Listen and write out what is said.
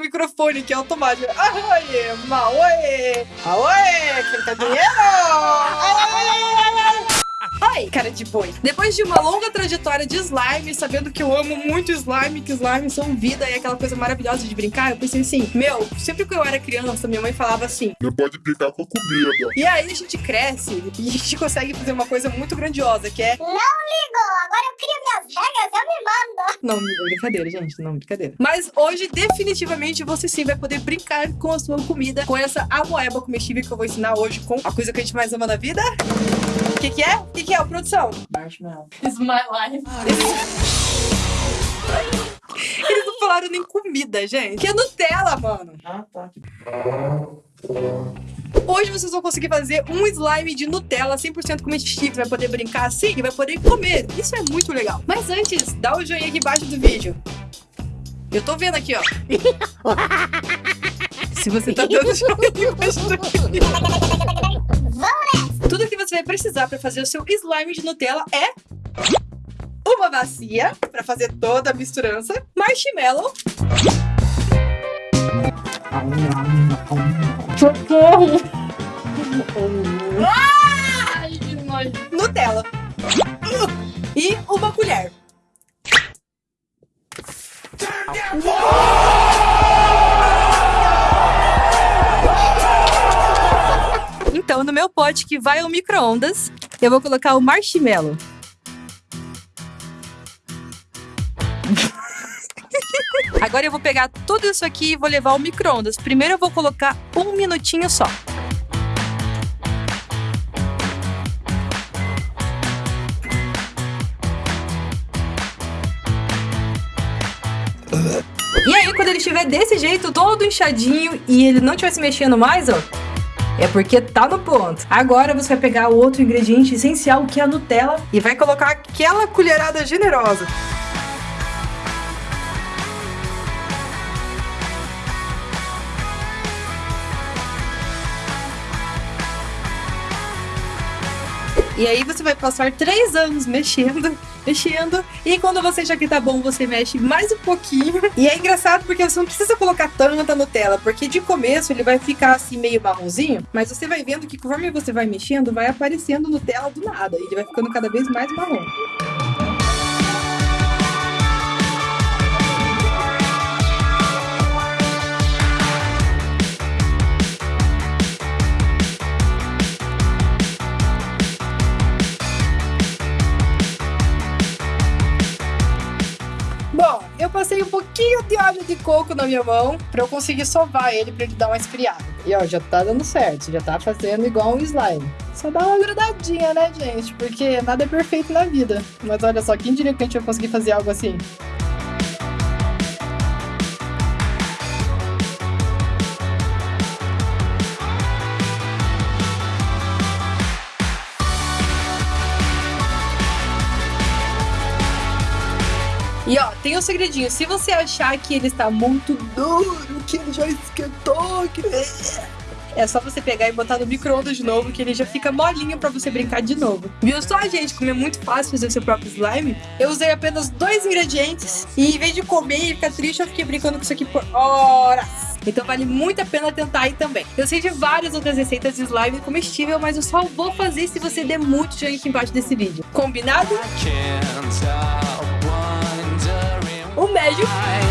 microfone que é automático. Aoie, maoe, aoe, quem tá dinheiro? Ai, cara de boi. Depois de uma longa trajetória de slime, sabendo que eu amo muito slime, que slime são vida e aquela coisa maravilhosa de brincar, eu pensei assim, meu, sempre que eu era criança, minha mãe falava assim, Não pode brincar com comida. e aí a gente cresce e a gente consegue fazer uma coisa muito grandiosa, que é Não ligo, agora eu Não, brincadeira, gente, não, brincadeira. Mas hoje, definitivamente, você sim vai poder brincar com a sua comida, com essa amoeba comestível que eu vou ensinar hoje com a coisa que a gente mais ama na vida. O que que é? O que que é, produção? Marshmallow. It's my life. Eles não falaram nem comida, gente. Que é Nutella, mano. Ah, tá. Hoje vocês vão conseguir fazer um slime de Nutella 100% comestível. Vai poder brincar assim e vai poder comer. Isso é muito legal. Mas antes, dá o joinha aqui embaixo do vídeo. Eu tô vendo aqui, ó. Se você tá dando joinha embaixo do vídeo. Tudo que você vai precisar para fazer o seu slime de Nutella é uma bacia para fazer toda a misturança, marshmallow, Socorro! Ai, que nojo. Nutella e uma colher. Então, no meu pote que vai ao micro-ondas, eu vou colocar o marshmallow. Agora eu vou pegar tudo isso aqui e vou levar ao micro-ondas. Primeiro eu vou colocar um minutinho só. E aí, quando ele estiver desse jeito, todo inchadinho, e ele não estiver se mexendo mais, ó, é porque tá no ponto. Agora você vai pegar o outro ingrediente essencial, que é a Nutella, e vai colocar aquela colherada generosa. E aí você vai passar três anos mexendo, mexendo. E quando você achar que tá bom, você mexe mais um pouquinho. E é engraçado porque você não precisa colocar tanta Nutella, porque de começo ele vai ficar assim meio marronzinho. Mas você vai vendo que conforme você vai mexendo, vai aparecendo Nutella do nada. E ele vai ficando cada vez mais marrom. Bom, eu passei um pouquinho de óleo de coco na minha mão pra eu conseguir sovar ele pra ele dar uma esfriada. E ó, já tá dando certo, já tá fazendo igual um slime. Só dá uma grudadinha, né, gente? Porque nada é perfeito na vida. Mas olha só, quem diria que a gente vai conseguir fazer algo assim? E ó, tem um segredinho. Se você achar que ele está muito duro, que ele já esquentou, que... É só você pegar e botar no micro-ondas de novo, que ele já fica molinho pra você brincar de novo. Viu só, gente, como é muito fácil fazer o seu próprio slime? Eu usei apenas dois ingredientes e em vez de comer e ficar triste, eu fiquei brincando com isso aqui por horas. Então vale muito a pena tentar aí também. Eu sei de várias outras receitas de slime comestível, mas eu só vou fazer se você der muito joinha aqui embaixo desse vídeo. Combinado? you?